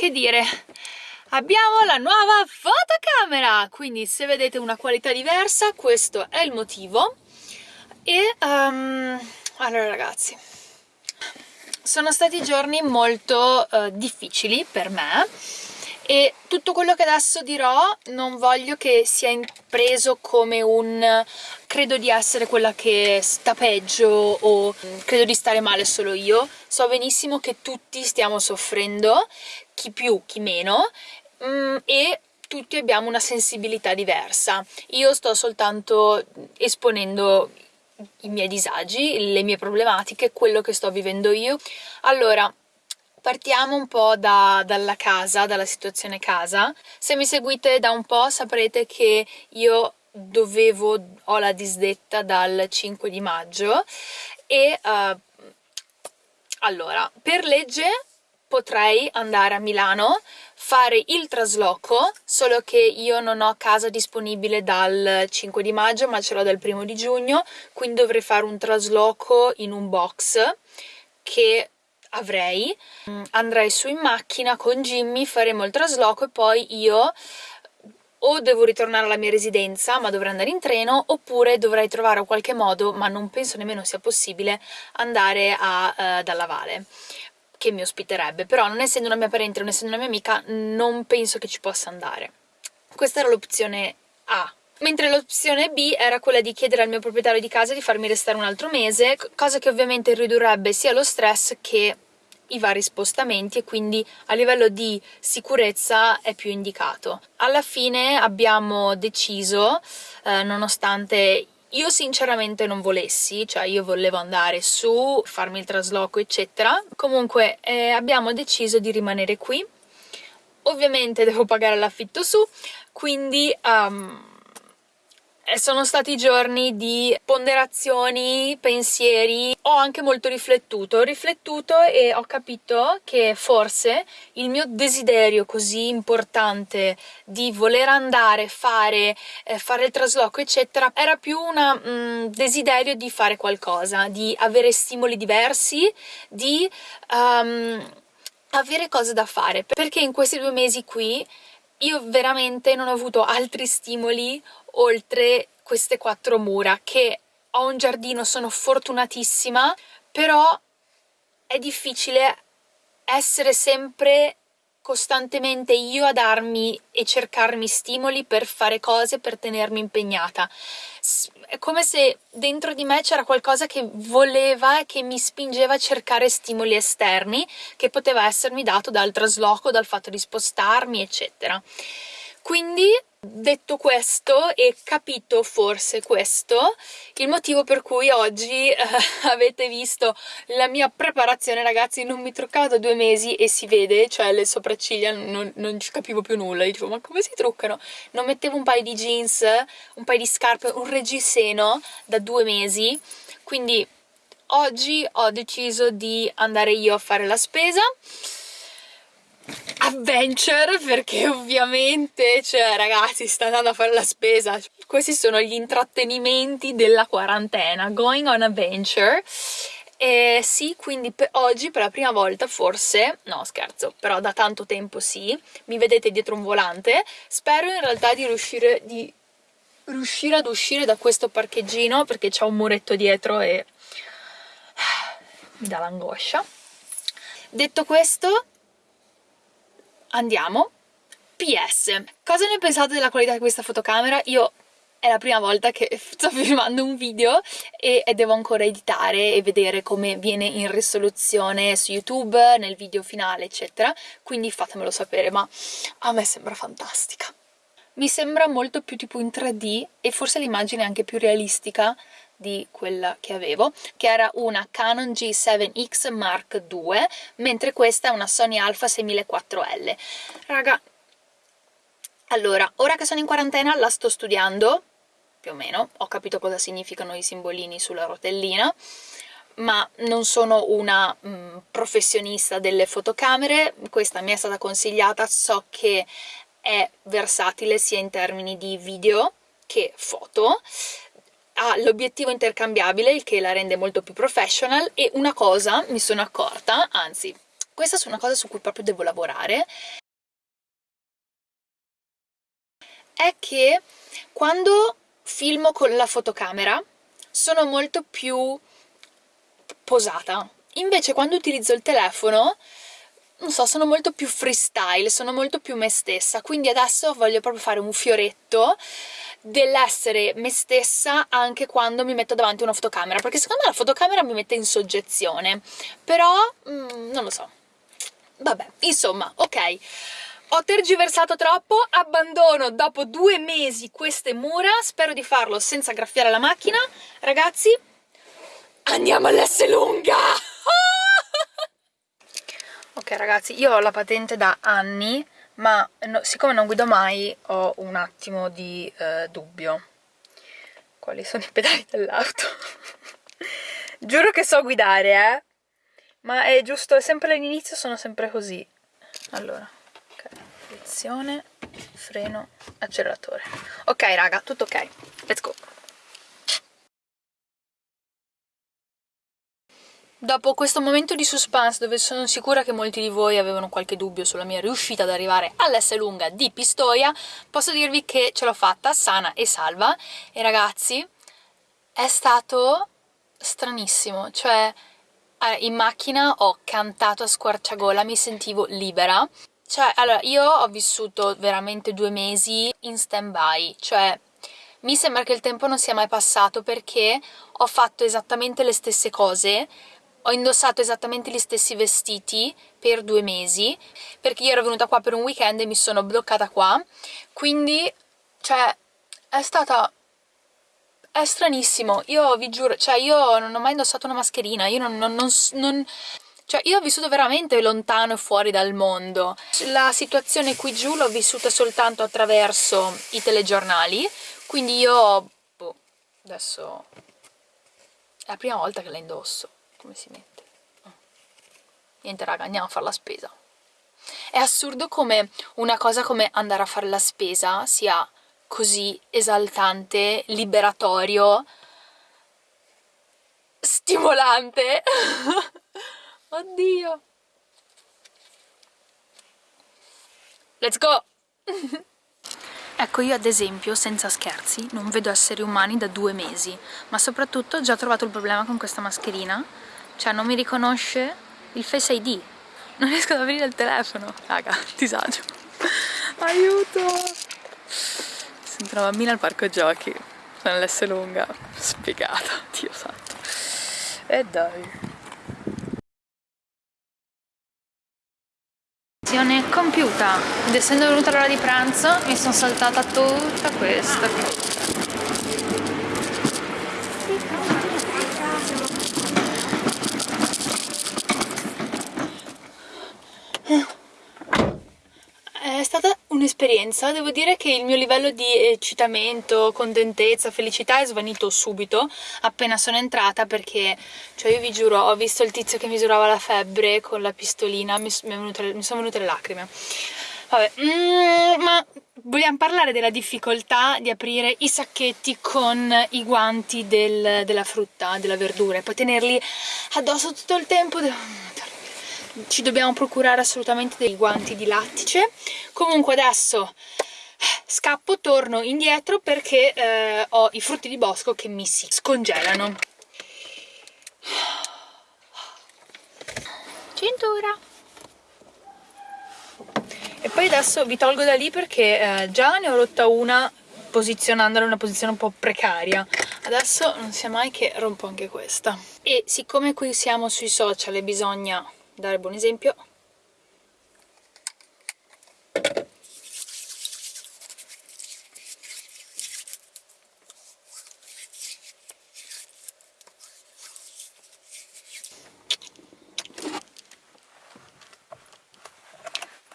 che dire. Abbiamo la nuova fotocamera. Quindi se vedete una qualità diversa questo è il motivo. E um, allora ragazzi. Sono stati giorni molto uh, difficili per me e tutto quello che adesso dirò non voglio che sia preso come un credo di essere quella che sta peggio o credo di stare male solo io so benissimo che tutti stiamo soffrendo chi più chi meno mm, e tutti abbiamo una sensibilità diversa io sto soltanto esponendo i miei disagi, le mie problematiche, quello che sto vivendo io. Allora, Partiamo un po' da, dalla casa, dalla situazione casa. Se mi seguite da un po' saprete che io dovevo, ho la disdetta dal 5 di maggio e uh, allora, per legge potrei andare a Milano, fare il trasloco, solo che io non ho casa disponibile dal 5 di maggio ma ce l'ho dal 1 di giugno, quindi dovrei fare un trasloco in un box che avrei. Andrei su in macchina con Jimmy, faremo il trasloco e poi io o devo ritornare alla mia residenza ma dovrei andare in treno oppure dovrei trovare qualche modo, ma non penso nemmeno sia possibile, andare a uh, Dalla Vale che mi ospiterebbe, però non essendo una mia parente, non essendo una mia amica, non penso che ci possa andare. Questa era l'opzione A, mentre l'opzione B era quella di chiedere al mio proprietario di casa di farmi restare un altro mese, cosa che ovviamente ridurrebbe sia lo stress che i vari spostamenti e quindi a livello di sicurezza è più indicato. Alla fine abbiamo deciso, eh, nonostante io sinceramente non volessi, cioè io volevo andare su, farmi il trasloco eccetera, comunque eh, abbiamo deciso di rimanere qui, ovviamente devo pagare l'affitto su, quindi um, sono stati giorni di ponderazioni, pensieri, ho anche molto riflettuto, ho riflettuto e ho capito che forse il mio desiderio così importante di voler andare, fare, eh, fare il trasloco eccetera, era più un mm, desiderio di fare qualcosa, di avere stimoli diversi, di um, avere cose da fare, perché in questi due mesi qui io veramente non ho avuto altri stimoli oltre queste quattro mura che ho un giardino, sono fortunatissima, però è difficile essere sempre costantemente io a darmi e cercarmi stimoli per fare cose, per tenermi impegnata. È come se dentro di me c'era qualcosa che voleva e che mi spingeva a cercare stimoli esterni che poteva essermi dato dal trasloco, dal fatto di spostarmi, eccetera. Quindi Detto questo e capito forse questo, il motivo per cui oggi eh, avete visto la mia preparazione, ragazzi, non mi truccavo da due mesi e si vede, cioè le sopracciglia non, non ci capivo più nulla, dicevo ma come si truccano? Non mettevo un paio di jeans, un paio di scarpe, un reggiseno da due mesi, quindi oggi ho deciso di andare io a fare la spesa adventure perché ovviamente, cioè ragazzi, sta andando a fare la spesa. Questi sono gli intrattenimenti della quarantena, going on adventure. E sì, quindi per oggi per la prima volta forse, no scherzo, però da tanto tempo sì, mi vedete dietro un volante, spero in realtà di riuscire, di riuscire ad uscire da questo parcheggino perché c'è un muretto dietro e mi dà l'angoscia. Detto questo, andiamo. PS, cosa ne pensate della qualità di questa fotocamera? Io è la prima volta che sto filmando un video e, devo ancora editare e vedere come viene in risoluzione su YouTube, nel video finale, eccetera, quindi fatemelo sapere, ma a me sembra fantastica. Mi sembra molto più tipo in 3D e forse l'immagine è anche più realistica di quella che avevo, che era una Canon G7X Mark II, mentre questa è una Sony Alpha 6400L. Raga, allora, ora che sono in quarantena la sto studiando, più o meno, ho capito cosa significano i simbolini sulla rotellina, ma non sono una mh, mm, professionista delle fotocamere, questa mi è stata consigliata, so che è versatile sia in termini di video che foto, ha l'obiettivo intercambiabile, il che la rende molto più professional, e una cosa mi sono accorta, anzi questa è una cosa su cui proprio devo lavorare, è che quando filmo con la fotocamera sono molto più posata. Invece quando utilizzo il telefono, non so, sono molto più freestyle, sono molto più me stessa, quindi adesso voglio proprio fare un fioretto dell'essere me stessa anche quando mi metto davanti a una fotocamera, perché secondo me la fotocamera mi mette in soggezione, però mm, non lo so. Vabbè, insomma, ok. Ho tergiversato troppo, abbandono dopo due mesi queste mura, spero di farlo senza graffiare la macchina. Ragazzi, andiamo all'S lunga! Ok ragazzi, io ho la patente da anni, ma no, siccome non guido mai ho un attimo di eh, dubbio. Quali sono i pedali dell'auto? Giuro che so guidare, eh? Ma è giusto, è sempre all'inizio sono sempre così. Allora, ok, direzione, freno, acceleratore. Ok raga, tutto ok, let's go. Dopo questo momento di suspense dove sono sicura che molti di voi avevano qualche dubbio sulla mia riuscita ad arrivare all'S lunga di Pistoia, posso dirvi che ce l'ho fatta sana e salva. E ragazzi è stato stranissimo, cioè in macchina ho cantato a squarciagola, mi sentivo libera. Cioè, allora, io ho vissuto veramente due mesi in stand-by, cioè mi sembra che il tempo non sia mai passato perché ho fatto esattamente le stesse cose ho indossato esattamente gli stessi vestiti per due mesi perché io ero venuta qua per un weekend e mi sono bloccata qua. Quindi cioè è stata è stranissimo. Io vi giuro cioè io non ho mai indossato una mascherina io non, non, non, non cioè io ho vissuto veramente lontano e fuori dal mondo. La situazione qui giù l'ho vissuta soltanto attraverso i telegiornali quindi io boh, adesso è la prima volta che la indosso come si mette oh. niente raga andiamo a fare la spesa è assurdo come una cosa come andare a fare la spesa sia così esaltante, liberatorio, stimolante. Oddio. Let's go! Ecco, io ad esempio, senza scherzi, non vedo esseri umani da due mesi, ma soprattutto ho già trovato il problema con questa mascherina, cioè non mi riconosce il Face ID, non riesco ad aprire il telefono, raga, disagio, aiuto! Sento una bambina al parco giochi, sono l'S lunga, spiegata, Dio santo, e dai! Compiuta. Ed essendo venuta l'ora di pranzo mi sono saltata tutta questa è stata un'esperienza, devo dire che il mio livello di eccitamento, contentezza, felicità è svanito subito appena sono entrata perché, cioè io vi giuro, ho visto il tizio che misurava la febbre con la pistolina, mi, mi sono venute le lacrime. Vabbè, mm, ma vogliamo parlare della difficoltà di aprire i sacchetti con i guanti del, della frutta, della verdura e poi tenerli addosso tutto il tempo ci dobbiamo procurare assolutamente dei guanti di lattice. Comunque adesso scappo, torno indietro perché eh, ho i frutti di bosco che mi si scongelano. Cintura e poi adesso vi tolgo da lì perché eh, già ne ho rotta una posizionandola in una posizione un po' precaria. Adesso non sia mai che rompo anche questa. E siccome qui siamo sui social e bisogna dare buon esempio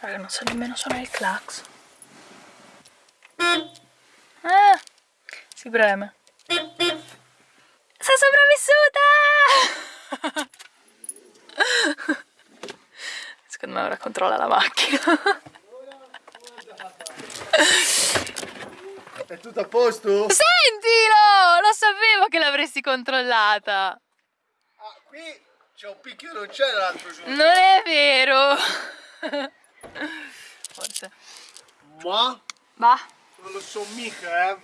Raga, non so nemmeno suonare il clax. Ah, si preme. Secondo me ora controlla la macchina è tutto a posto? sentilo lo sapevo che l'avresti controllata ah, qui C'è un picchio non c'è l'altro giorno. Non è vero! Forse. Ma Va. non lo so mica, eh.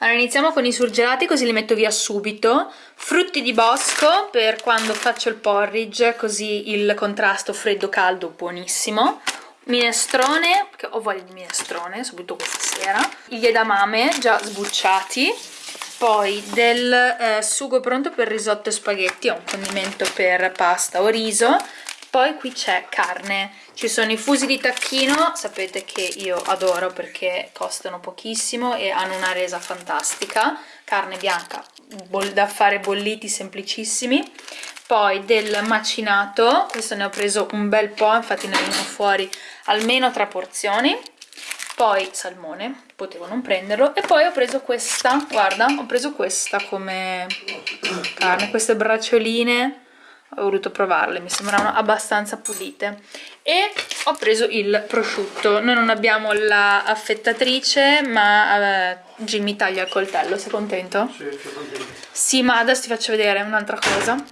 Allora iniziamo con i surgelati così li metto via subito. Frutti di bosco per quando faccio il porridge, così il contrasto freddo-caldo buonissimo. Minestrone, perché ho voglia di minestrone, soprattutto questa sera. Gli edamame già sbucciati. Poi del eh, sugo pronto per risotto e spaghetti, ho un condimento per pasta o riso. Poi qui c'è carne, ci sono i fusi di tacchino, sapete che io adoro perché costano pochissimo e hanno una resa fantastica, carne bianca da fare bolliti semplicissimi, poi del macinato, questo ne ho preso un bel po', infatti ne vengono fuori almeno tre porzioni, poi salmone, potevo non prenderlo, e poi ho preso questa, guarda, ho preso questa come carne, queste braccioline, ho voluto provarle, mi sembravano abbastanza pulite. E ho preso il prosciutto. Noi non abbiamo la affettatrice ma eh, Jimmy taglia il coltello, sei contento? Sì, sono contento. Sì, ma adesso ti faccio vedere un'altra cosa.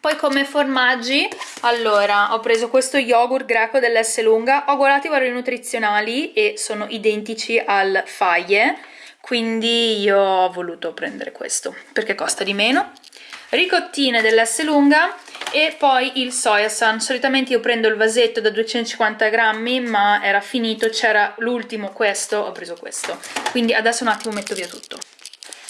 Poi come formaggi, allora ho preso questo yogurt greco dell'S lunga, ho guardato i valori nutrizionali e sono identici al faglie, quindi io ho voluto prendere questo perché costa di meno. Ricottine dell'S lunga e poi il soya san. Solitamente io prendo il vasetto da 250 grammi ma era finito, c'era l'ultimo questo, ho preso questo. Quindi adesso un attimo metto via tutto.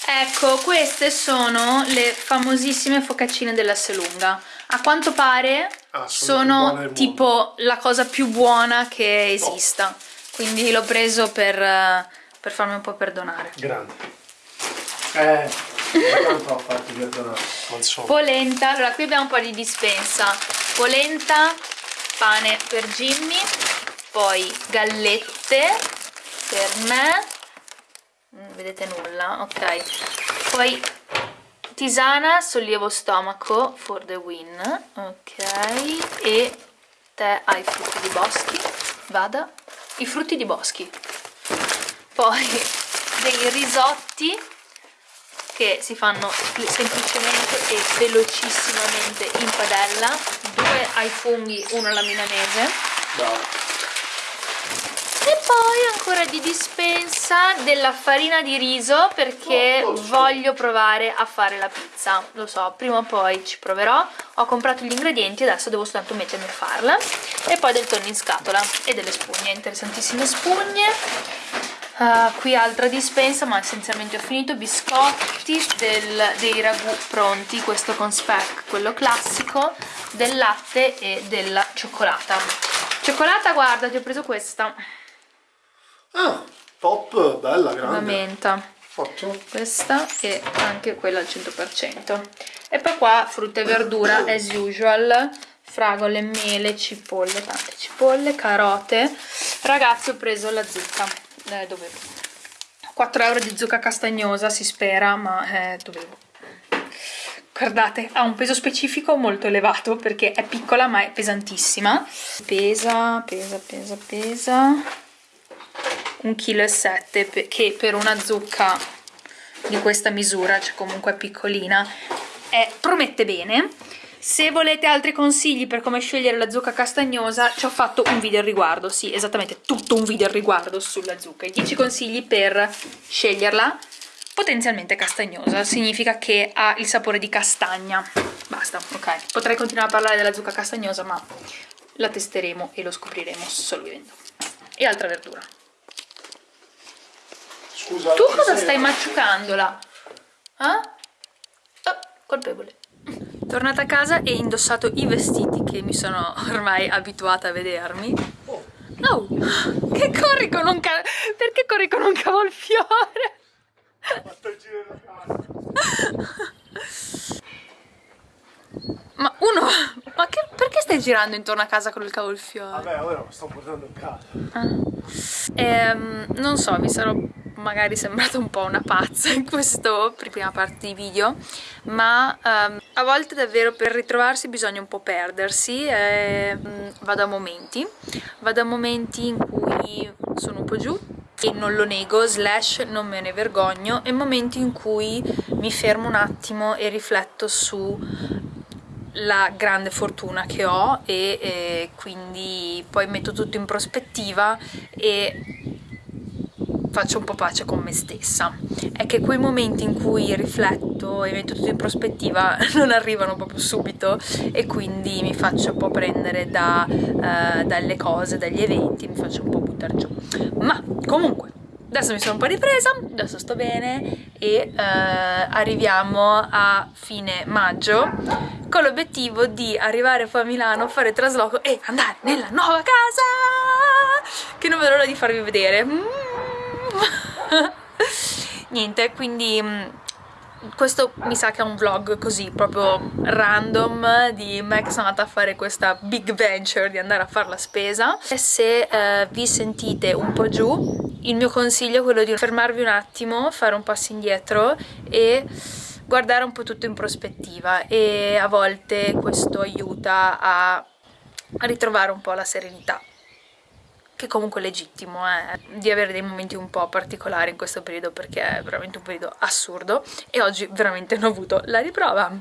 Ecco, queste sono le famosissime focaccine dell'S lunga. A quanto pare Ah, sono sono tipo la cosa più buona che esista. Quindi l'ho preso per, eh, per farmi un po' perdonare. Grande. Eh, polenta. Allora qui abbiamo un po' di dispensa. Polenta pane per Jimmy poi gallette per me. Non vedete nulla ok. Poi tisana sollievo stomaco for the win ok. E tè ai frutti di boschi vada. I frutti di boschi. Poi dei risotti che si fanno semplicemente e velocissimamente in padella. Due ai funghi, uno alla milanese. Bravo. e poi ancora di dispensa della farina di riso perché Oh, oh, voglio provare a fare la pizza. Lo so, prima o poi ci proverò. Ho comprato gli ingredienti, adesso devo soltanto mettermi a farla. E poi del tonno in scatola e delle spugne, interessantissime spugne Uh, qui altra dispensa ma essenzialmente ho finito biscotti del, dei ragù pronti questo con speck quello classico del latte e della cioccolata. Cioccolata guarda ti ho preso questa. Ah, top, bella, la grande. menta. Ottimo. questa e anche quella al 100% e poi qua frutta e verdura as usual fragole, mele, cipolle, tante cipolle, carote. Ragazzi ho preso la zucca eh, dovevo 4 euro di zucca castagnosa si spera ma eh, dovevo guardate ha un peso specifico molto elevato perché è piccola ma è pesantissima. Pesa, pesa, pesa, pesa. 1,7 kg che per una zucca di questa misura, cioè comunque piccolina, è, promette bene. Se volete altri consigli per come scegliere la zucca castagnosa, ci ho fatto un video al riguardo, sì, esattamente, tutto un video al riguardo sulla zucca. I 10 consigli per sceglierla potenzialmente castagnosa, significa che ha il sapore di castagna. Basta, ok. Potrei continuare a parlare della zucca castagnosa, ma la testeremo e lo scopriremo solo vivendo. E altra verdura. Scusa. Tu cosa stai maciucandola? Eh? Oh, colpevole. Tornata a casa e indossato i vestiti che mi sono ormai abituata a vedermi. Oh, No! Che corri con un ca... Perché corri con un cavolfiore? ho fatto il giro della casa. Ma uno... Ma che... perché stai girando intorno a casa con il cavolfiore? Vabbè, ora lo sto portando a casa. Ehm, non so, mi sarò magari sembrata un po' una pazza in questa prima parte di video, ma ehm, a volte davvero per ritrovarsi bisogna un po' perdersi e mm, vado a momenti, vado a momenti in cui sono un po' giù e non lo nego, slash non me ne vergogno, e momenti in cui mi fermo un attimo e rifletto su la grande fortuna che ho e, e quindi poi metto tutto in prospettiva e faccio un po' pace con me stessa. È che quei momenti in cui rifletto e metto tutto in prospettiva non arrivano proprio subito e quindi mi faccio un po' prendere da, uh, dalle cose, dagli eventi, mi faccio un po' buttare giù. Ma comunque, adesso mi sono un po' ripresa, adesso sto bene e uh, arriviamo a fine maggio con l'obiettivo di arrivare poi a Milano, fare trasloco e andare nella nuova casa che non vedo l'ora di farvi vedere. Mm niente quindi mm, questo mi sa che è un vlog così proprio random di me che sono andata a fare questa big venture di andare a fare la spesa. E se eh, vi sentite un po' giù il mio consiglio è quello di fermarvi un attimo fare un passo indietro e guardare un po' tutto in prospettiva. E a volte questo aiuta a ritrovare un po' la serenità che comunque è legittimo eh, di avere dei momenti un po' particolari in questo periodo perché è veramente un periodo assurdo e oggi veramente ne ho avuto la riprova.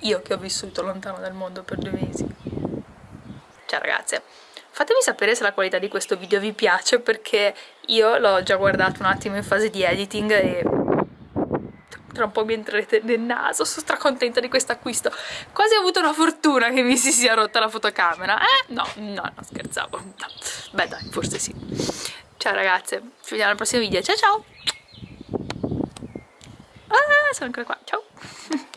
Io che ho vissuto lontano dal mondo per due mesi. Ciao ragazze. Fatemi sapere se la qualità di questo video vi piace perché io l'ho già guardato un attimo in fase di editing e tra un po' mi entrerete nel naso, sono stracontenta di questo acquisto. Quasi ho avuto una fortuna che mi si sia rotta la fotocamera. Eh? No, no, no, scherzavo. No. Beh dai, forse sì. Ciao ragazze, ci vediamo al prossimo video. Ciao ciao! Ah, sono ancora qua. Ciao!